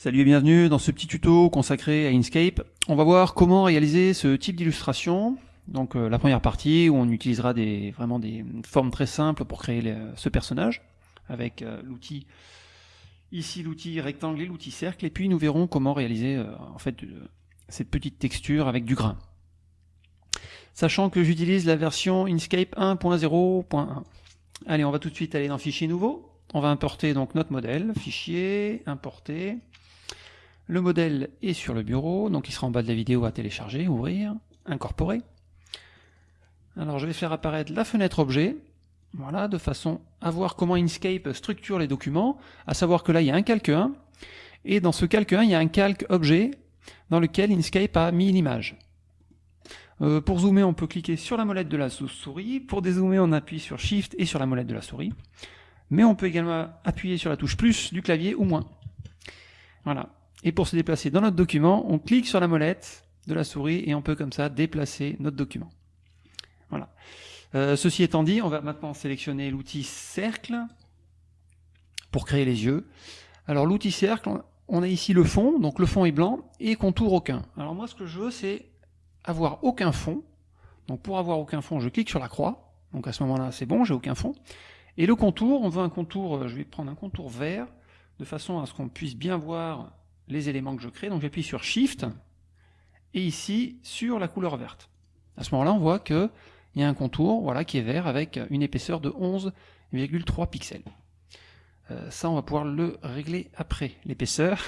Salut et bienvenue dans ce petit tuto consacré à Inkscape. On va voir comment réaliser ce type d'illustration. Donc euh, la première partie où on utilisera des, vraiment des formes très simples pour créer ce personnage avec euh, l'outil ici l'outil rectangle et l'outil cercle et puis nous verrons comment réaliser euh, en fait cette petite texture avec du grain. Sachant que j'utilise la version Inkscape 1.0.1. Allez, on va tout de suite aller dans Fichier nouveau. On va importer donc notre modèle, Fichier, Importer. Le modèle est sur le bureau, donc il sera en bas de la vidéo à télécharger, ouvrir, incorporer. Alors je vais faire apparaître la fenêtre objet, voilà, de façon à voir comment Inkscape structure les documents, à savoir que là il y a un calque 1, et dans ce calque 1 il y a un calque objet dans lequel Inkscape a mis l'image. Euh, pour zoomer on peut cliquer sur la molette de la souris, pour dézoomer on appuie sur Shift et sur la molette de la souris, mais on peut également appuyer sur la touche plus du clavier ou moins. Voilà, et pour se déplacer dans notre document, on clique sur la molette de la souris et on peut comme ça déplacer notre document. Voilà. Euh, ceci étant dit, on va maintenant sélectionner l'outil cercle pour créer les yeux. Alors l'outil cercle, on a ici le fond, donc le fond est blanc, et contour aucun. Alors moi ce que je veux c'est avoir aucun fond. Donc pour avoir aucun fond, je clique sur la croix. Donc à ce moment-là c'est bon, j'ai aucun fond. Et le contour, on veut un contour, euh, je vais prendre un contour vert, de façon à ce qu'on puisse bien voir les éléments que je crée. Donc j'appuie sur Shift et ici sur la couleur verte. À ce moment-là, on voit qu'il y a un contour voilà, qui est vert avec une épaisseur de 11,3 pixels. Euh, ça, on va pouvoir le régler après, l'épaisseur.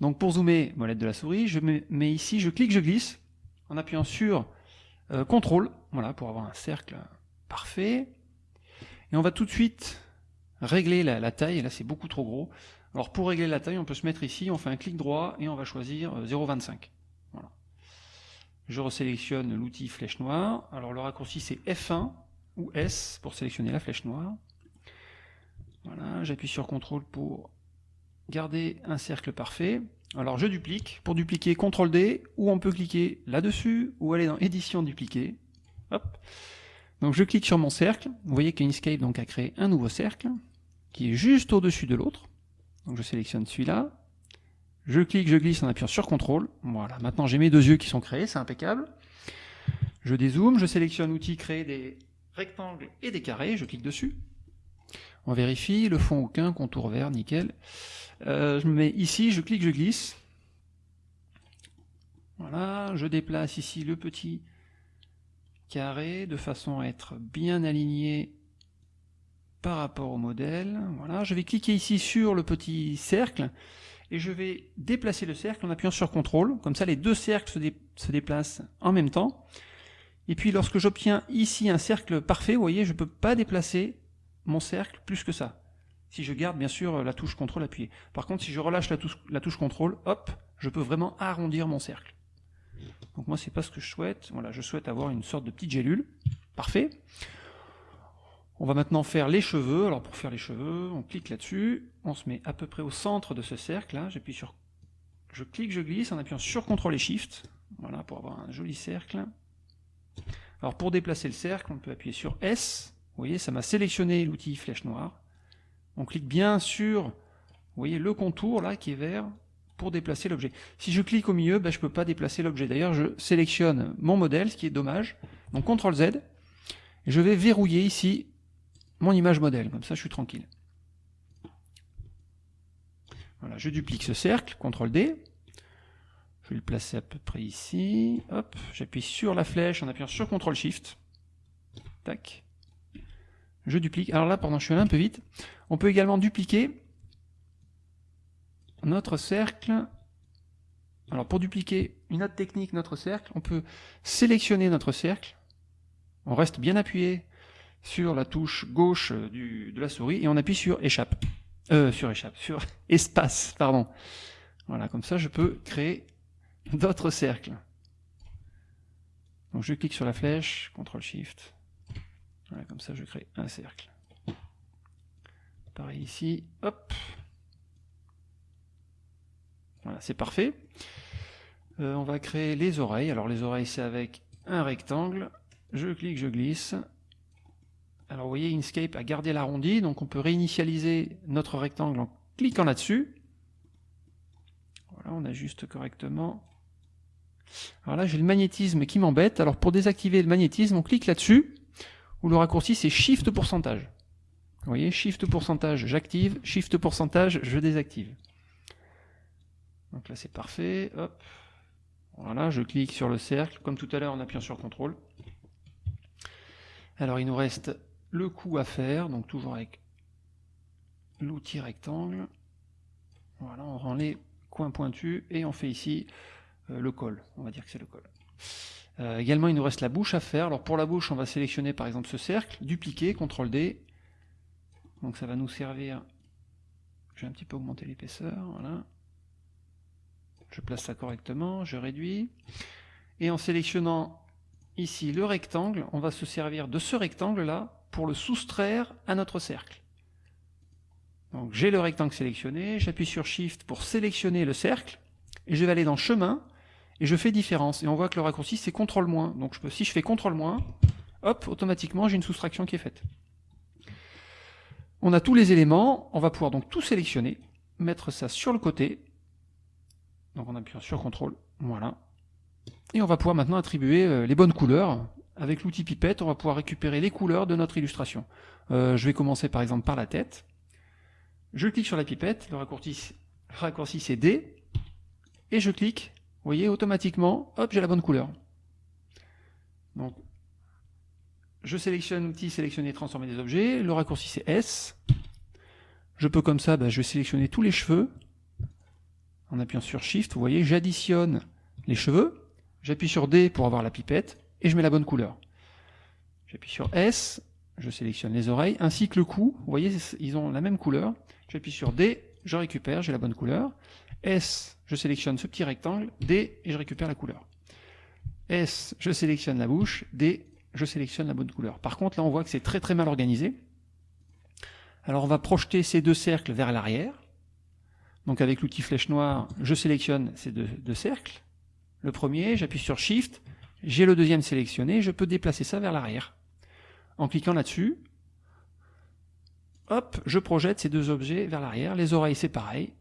Donc pour zoomer, molette de la souris, je mets ici, je clique, je glisse, en appuyant sur euh, CTRL, voilà, pour avoir un cercle parfait. Et on va tout de suite régler la, la taille, là c'est beaucoup trop gros. Alors pour régler la taille, on peut se mettre ici, on fait un clic droit et on va choisir 0,25. Euh, voilà. Je resélectionne l'outil flèche noire. Alors le raccourci c'est F1 ou S pour sélectionner la flèche noire. Voilà, j'appuie sur CTRL pour garder un cercle parfait. Alors je duplique. Pour dupliquer, CTRL D, ou on peut cliquer là-dessus, ou aller dans Édition dupliquer. Hop. Donc je clique sur mon cercle. Vous voyez qu'Inkscape a créé un nouveau cercle qui est juste au-dessus de l'autre. Je sélectionne celui-là, je clique, je glisse en appuyant sur CTRL. Voilà, maintenant j'ai mes deux yeux qui sont créés, c'est impeccable. Je dézoome, je sélectionne outil créer des rectangles et des carrés, je clique dessus. On vérifie, le fond aucun, contour vert, nickel. Euh, je me mets ici, je clique, je glisse. Voilà, je déplace ici le petit carré de façon à être bien aligné par rapport au modèle. Voilà, je vais cliquer ici sur le petit cercle et je vais déplacer le cercle en appuyant sur CTRL. Comme ça, les deux cercles se, déplacent en même temps. Et puis, lorsque j'obtiens ici un cercle parfait, vous voyez, je ne peux pas déplacer mon cercle plus que ça. Si je garde, bien sûr, la touche CTRL appuyée. Par contre, si je relâche la touche, la CTRL, hop, je peux vraiment arrondir mon cercle. Donc moi, c'est pas ce que je souhaite. Voilà, je souhaite avoir une sorte de petite gélule. Parfait. On va maintenant faire les cheveux. Alors pour faire les cheveux, on clique là-dessus, on se met à peu près au centre de ce cercle. Là, j'appuie sur, je clique, je glisse en appuyant sur CTRL et SHIFT. Voilà pour avoir un joli cercle. Alors pour déplacer le cercle, on peut appuyer sur S. Vous voyez, ça m'a sélectionné l'outil flèche noire. On clique bien sur, vous voyez, le contour là qui est vert pour déplacer l'objet. Si je clique au milieu, ben, je ne peux pas déplacer l'objet. D'ailleurs, je sélectionne mon modèle, ce qui est dommage. Donc CTRL Z. Je vais verrouiller ici mon image modèle, comme ça je suis tranquille. Voilà, je duplique ce cercle, CTRL D, je vais le placer à peu près ici, hop, j'appuie sur la flèche en appuyant sur CTRL SHIFT, tac, je duplique, alors là, pardon, je suis allé un peu vite, on peut également dupliquer notre cercle, alors pour dupliquer une autre technique, notre cercle, on peut sélectionner notre cercle, on reste bien appuyé sur la touche gauche du, de la souris et on appuie sur échappe. Euh, sur échappe, sur espace, pardon. Voilà, comme ça je peux créer d'autres cercles. Donc je clique sur la flèche, CTRL SHIFT. Voilà, comme ça je crée un cercle. Pareil ici, hop. Voilà, c'est parfait. Euh, on va créer les oreilles. Alors les oreilles c'est avec un rectangle. Je clique, je glisse. Vous voyez, Inkscape a gardé l'arrondi, donc on peut réinitialiser notre rectangle en cliquant là-dessus. Voilà, on ajuste correctement. Alors là, j'ai le magnétisme qui m'embête. Alors pour désactiver le magnétisme, on clique là-dessus, où le raccourci c'est Shift pourcentage. Vous voyez, Shift pourcentage, j'active, Shift pourcentage, je désactive. Donc là c'est parfait, hop. Voilà, je clique sur le cercle, comme tout à l'heure en appuyant sur CTRL. Alors il nous reste le coup à faire, donc toujours avec l'outil rectangle. Voilà, on rend les coins pointus et on fait ici euh, le col. On va dire que c'est le col. Euh, également, il nous reste la bouche à faire. Alors pour la bouche, on va sélectionner par exemple ce cercle, dupliquer, CTRL D. Donc ça va nous servir. Je vais un petit peu augmenter l'épaisseur. Voilà. Je place ça correctement, je réduis. Et en sélectionnant ici le rectangle, on va se servir de ce rectangle-là pour le soustraire à notre cercle. Donc j'ai le rectangle sélectionné, j'appuie sur Shift pour sélectionner le cercle, et je vais aller dans Chemin, et je fais Différence. Et on voit que le raccourci c'est CTRL-. Donc si je fais CTRL-, hop, automatiquement j'ai une soustraction qui est faite. On a tous les éléments, on va pouvoir donc tout sélectionner, mettre ça sur le côté, donc on appuie sur CTRL, voilà. Et on va pouvoir maintenant attribuer euh, les bonnes couleurs. Avec l'outil pipette, on va pouvoir récupérer les couleurs de notre illustration. Euh, je vais commencer par exemple par la tête. Je clique sur la pipette, le raccourci, c'est D, et je clique, vous voyez, automatiquement, hop, j'ai la bonne couleur. Donc, je sélectionne l'outil sélectionner, transformer des objets, le raccourci c'est S. Je peux comme ça, bah, je vais sélectionner tous les cheveux, en appuyant sur Shift, vous voyez, j'additionne les cheveux, j'appuie sur D pour avoir la pipette, et je mets la bonne couleur. J'appuie sur S, je sélectionne les oreilles, ainsi que le cou, vous voyez, ils ont la même couleur. J'appuie sur D, je récupère, j'ai la bonne couleur. S, je sélectionne ce petit rectangle, D, et je récupère la couleur. S, je sélectionne la bouche, D, je sélectionne la bonne couleur. Par contre, là, on voit que c'est très très mal organisé. Alors, on va projeter ces deux cercles vers l'arrière. Donc avec l'outil flèche noire, je sélectionne ces deux, cercles. Le premier, j'appuie sur Shift, j'ai le deuxième sélectionné, je peux déplacer ça vers l'arrière. En cliquant là-dessus, hop, je projette ces deux objets vers l'arrière. Les oreilles, c'est pareil.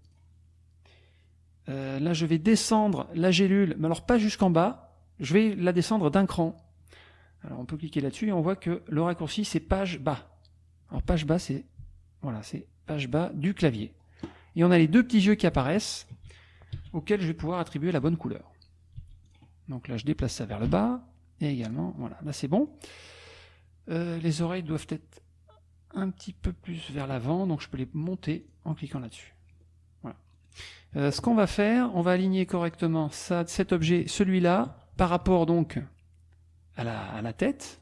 Euh, là, je vais descendre la gélule, mais alors pas jusqu'en bas, je vais la descendre d'un cran. Alors on peut cliquer là-dessus et on voit que le raccourci, c'est page bas. Alors page bas, c'est voilà, c'est page bas du clavier et on a les deux petits yeux qui apparaissent, auxquels je vais pouvoir attribuer la bonne couleur. Donc là, je déplace ça vers le bas, et également, voilà, là c'est bon. Euh, les oreilles doivent être un petit peu plus vers l'avant, donc je peux les monter en cliquant là-dessus. Voilà. Euh, ce qu'on va faire, on va aligner correctement ça, cet objet, celui-là, par rapport donc à la, tête,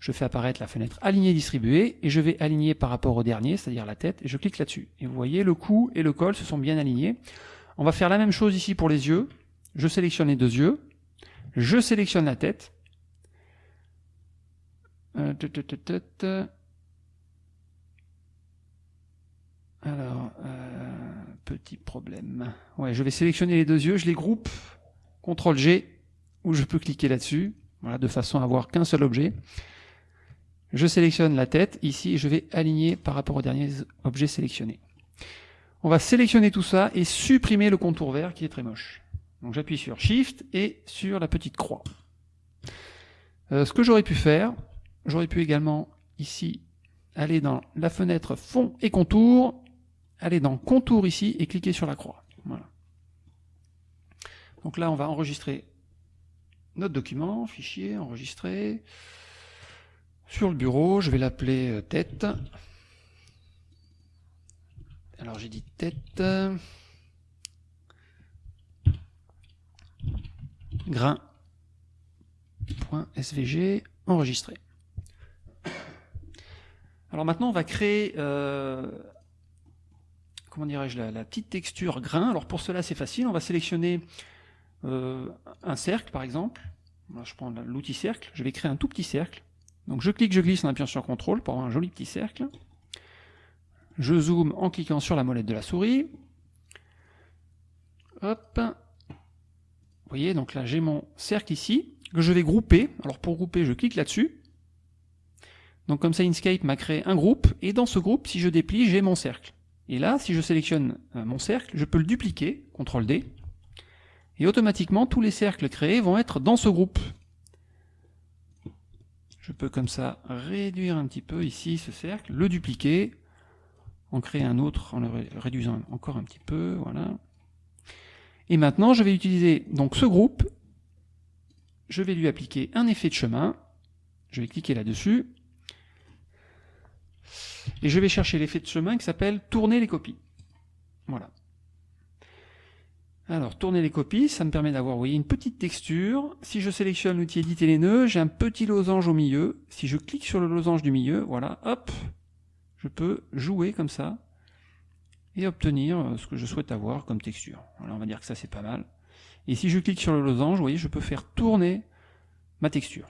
je fais apparaître la fenêtre aligner distribuer et je vais aligner par rapport au dernier, c'est-à-dire la tête, et je clique là-dessus. Et vous voyez, le cou et le col se sont bien alignés. On va faire la même chose ici pour les yeux. Je sélectionne les deux yeux, je sélectionne la tête. Euh, Alors, euh, petit problème. Ouais, je vais sélectionner les deux yeux, je les groupe, CTRL G, ou je peux cliquer là-dessus, voilà, de façon à avoir qu'un seul objet. Je sélectionne la tête, ici je vais aligner par rapport au dernier objet sélectionné. On va sélectionner tout ça et supprimer le contour vert qui est très moche. Donc j'appuie sur Shift et sur la petite croix. Euh, ce que j'aurais pu faire, j'aurais pu également ici aller dans la fenêtre fond et contour, aller dans contour ici et cliquer sur la croix. Donc là on va enregistrer notre document, fichier, enregistrer. Sur le bureau, je vais l'appeler euh, tête. Alors j'ai dit tête. Grain.svg enregistré. Alors maintenant on va créer euh, comment dirais-je la, petite texture grain. Alors pour cela c'est facile, on va sélectionner euh, un cercle par exemple. je prends l'outil cercle, je vais créer un tout petit cercle. Donc je clique, je glisse en appuyant sur CTRL pour avoir un joli petit cercle. Je zoome en cliquant sur la molette de la souris. Hop. Vous voyez, donc là j'ai mon cercle ici, que je vais grouper. Alors pour grouper, je clique là-dessus. Donc comme ça, Inkscape m'a créé un groupe, et dans ce groupe, si je déplie, j'ai mon cercle. Et là, si je sélectionne euh, mon cercle, je peux le dupliquer, CTRL D, et automatiquement tous les cercles créés vont être dans ce groupe. Je peux comme ça réduire un petit peu ici ce cercle, le dupliquer, en créer un autre en le réduisant encore un petit peu, voilà. Et maintenant, je vais utiliser donc ce groupe, je vais lui appliquer un effet de chemin, je vais cliquer là-dessus, et je vais chercher l'effet de chemin qui s'appelle tourner les copies. Voilà. Alors, tourner les copies, ça me permet d'avoir, voyez, une petite texture. Si je sélectionne l'outil éditer les nœuds, j'ai un petit losange au milieu. Si je clique sur le losange du milieu, voilà, hop, je peux jouer comme ça et obtenir euh, ce que je souhaite avoir comme texture. On va dire que ça c'est pas mal. Et si je clique sur le losange, vous voyez, je peux faire tourner ma texture.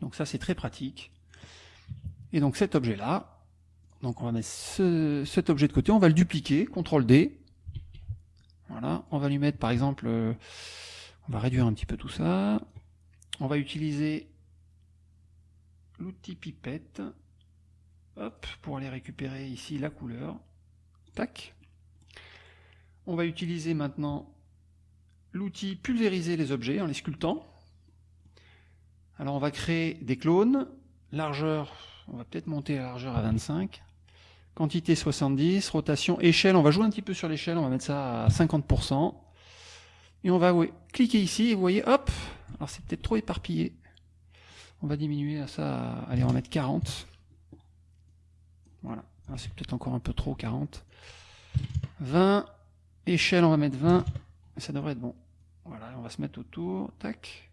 Donc ça c'est très pratique. Et donc cet objet-là, donc on va mettre cet objet de côté, on va le dupliquer, CTRL D. Voilà, on va lui mettre par exemple, euh, on va réduire un petit peu tout ça. On va utiliser l'outil pipette, hop, pour aller récupérer ici la couleur. Tac. On va utiliser maintenant l'outil pulvériser les objets en les sculptant. Alors on va créer des clones, largeur on va peut-être monter la largeur à 25. Quantité 70, rotation, échelle, on va jouer un petit peu sur l'échelle, on va mettre ça à 50%. Et on va cliquer ici, et vous voyez, hop, alors c'est peut-être trop éparpillé. On va diminuer à ça, allez, on va mettre 40. Voilà, ah, c'est peut-être encore un peu trop, 40. 20, échelle, on va mettre 20, ça devrait être bon. Voilà, on va se mettre autour, tac.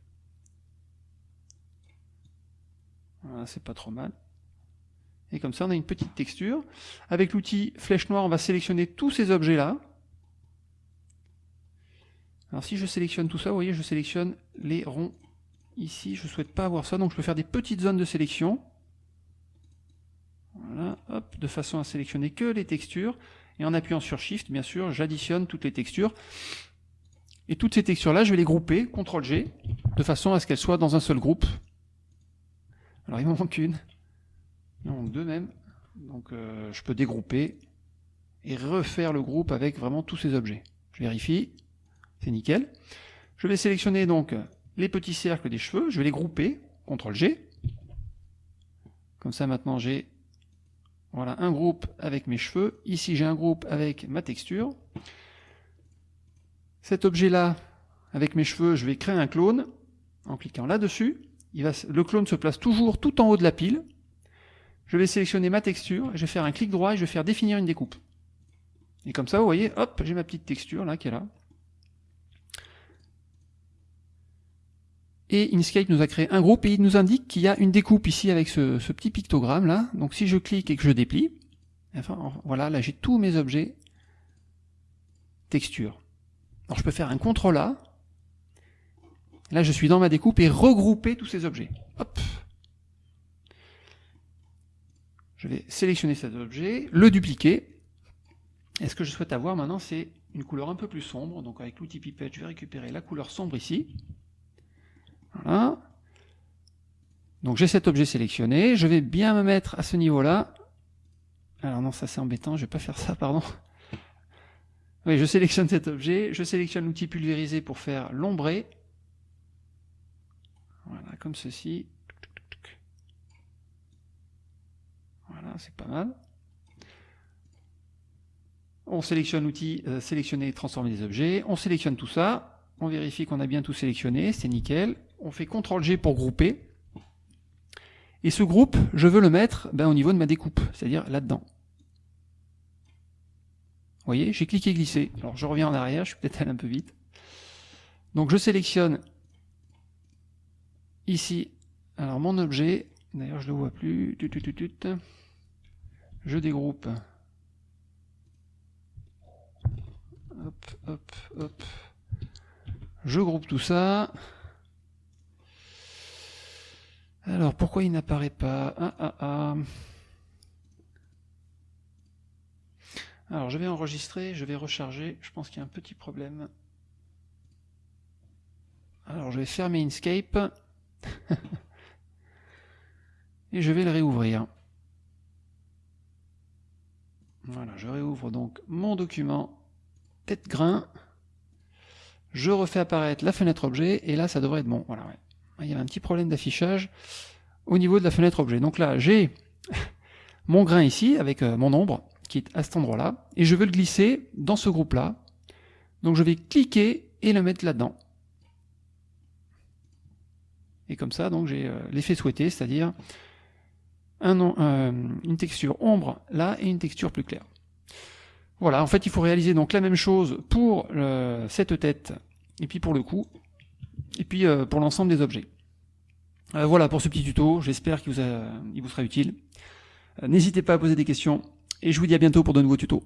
Voilà, c'est pas trop mal. Et comme ça, on a une petite texture. Avec l'outil flèche noire, on va sélectionner tous ces objets-là. Alors si je sélectionne tout ça, vous voyez, je sélectionne les ronds ici. Je ne souhaite pas avoir ça, donc je peux faire des petites zones de sélection. De façon à sélectionner que les textures. Et en appuyant sur Shift, bien sûr, j'additionne toutes les textures. Et toutes ces textures-là, je vais les grouper, CTRL-G, de façon à ce qu'elles soient dans un seul groupe. Alors il m'en manque une. Donc deux même. Donc euh, je peux dégrouper et refaire le groupe avec vraiment tous ces objets. Je vérifie, c'est nickel. Je vais sélectionner donc les petits cercles des cheveux, je vais les grouper, CTRL G. Comme ça maintenant j'ai voilà un groupe avec mes cheveux. Ici j'ai un groupe avec ma texture. Cet objet là, avec mes cheveux, je vais créer un clone en cliquant là-dessus. Le clone se place toujours tout en haut de la pile je vais sélectionner ma texture, je vais faire un clic droit et je vais faire définir une découpe. Et comme ça, vous voyez, hop, j'ai ma petite texture là qui est là. Et Inkscape nous a créé un groupe et il nous indique qu'il y a une découpe ici avec ce, petit pictogramme là. Donc si je clique et que je déplie, enfin voilà, là j'ai tous mes objets texture. Alors je peux faire un CTRL A. Là je suis dans ma découpe et regrouper tous ces objets. Hop, je vais sélectionner cet objet, le dupliquer. Et ce que je souhaite avoir maintenant, c'est une couleur un peu plus sombre. Donc avec l'outil pipette, je vais récupérer la couleur sombre ici. Voilà. Donc j'ai cet objet sélectionné. Je vais bien me mettre à ce niveau-là. Alors non, ça c'est embêtant, je vais pas faire ça, pardon. Oui, je sélectionne cet objet, je sélectionne l'outil pulvérisé pour faire l'ombré. Voilà, comme ceci. Voilà, c'est pas mal. On sélectionne l'outil euh, sélectionner et transformer des objets. On sélectionne tout ça. On vérifie qu'on a bien tout sélectionné. C'est nickel. On fait CTRL-G pour grouper. Et ce groupe, je veux le mettre ben, au niveau de ma découpe, c'est-à-dire là-dedans. Vous voyez, j'ai cliqué glisser. Alors je reviens en arrière, je suis peut-être allé un peu vite. Donc je sélectionne ici alors mon objet. D'ailleurs je ne le vois plus je dégroupe. Hop, hop, hop. Je groupe tout ça. Alors, pourquoi il n'apparaît pas ah, ah, ah. Alors, je vais enregistrer, je vais recharger. Je pense qu'il y a un petit problème. Alors, je vais fermer Inkscape. Et je vais le réouvrir. Voilà, je réouvre donc mon document tête grain. Je refais apparaître la fenêtre objet, et là, ça devrait être bon. Voilà, ouais. Il y a un petit problème d'affichage au niveau de la fenêtre objet. Donc là, j'ai mon grain ici, avec euh, mon ombre, qui est à cet endroit-là, et je veux le glisser dans ce groupe-là. Donc je vais cliquer et le mettre là-dedans. Et comme ça, donc j'ai euh, l'effet souhaité, c'est-à-dire euh, une texture ombre là et une texture plus claire. Voilà, en fait, il faut réaliser donc la même chose pour cette tête, et puis pour le cou, et puis euh, pour l'ensemble des objets. Euh, voilà pour ce petit tuto, j'espère qu'il vous, vous sera utile. N'hésitez pas à poser des questions, et je vous dis à bientôt pour de nouveaux tutos.